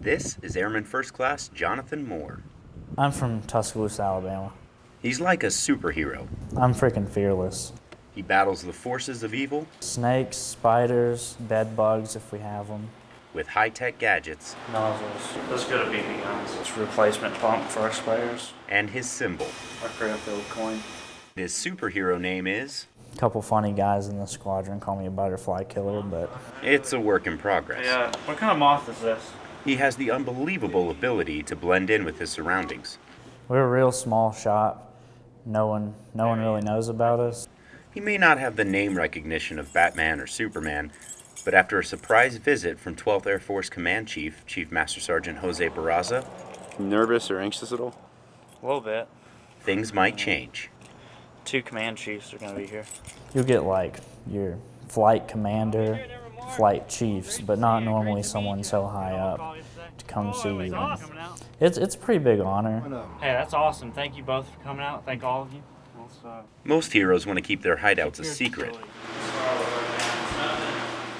This is Airman First Class Jonathan Moore. I'm from Tuscaloosa, Alabama. He's like a superhero. I'm freaking fearless. He battles the forces of evil Snakes, spiders, bed bugs if we have them. with high tech gadgets Nozzles. Let's go to BB guns. It's replacement pump for our sprayers. and his symbol. Our Crailfield coin. His superhero name is. A couple funny guys in the squadron call me a butterfly killer, but It's a work in progress. yeah. What kind of moth is this? He has the unbelievable ability to blend in with his surroundings. We're a real small shop. No one, no one really knows about us. He may not have the name recognition of Batman or Superman, but after a surprise visit from 12th Air Force Command Chief, Chief Master Sergeant Jose Barraza, Nervous or anxious at all? A little bit. things might change. Two command chiefs are gonna be here. You'll get like your flight commander, flight chiefs, but not normally someone so high up to come see you. And It's it's a pretty big honor. Hey, that's awesome. Thank you both for coming out. Thank all of you. Most heroes want to keep their hideouts a secret,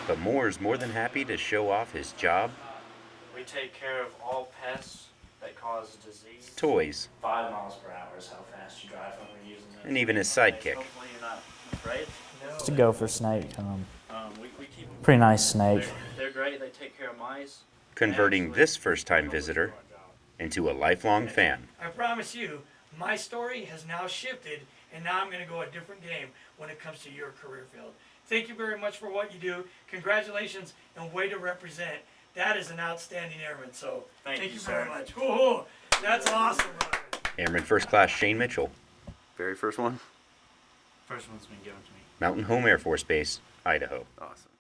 but Moore is more than happy to show off his job, We take care of all pests that cause disease. toys, Five miles per hour is how fast you drive when we're using it. and even his sidekick. Hopefully you're not afraid. It's a gopher snake. Um, Um, we, we pretty nice snake. They're, they're great. They take care of mice. converting this first time visitor into a lifelong fan. I promise you, my story has now shifted, and now I'm going to go a different game when it comes to your career field. Thank you very much for what you do. Congratulations and way to represent. That is an outstanding airman. So Thank thank, you, you, very much. Woo-hoo. That's awesome, brother. Airman First Class Shane Mitchell, Very first one? First one's been given to me. Mountain Home Air Force Base, Idaho. Awesome.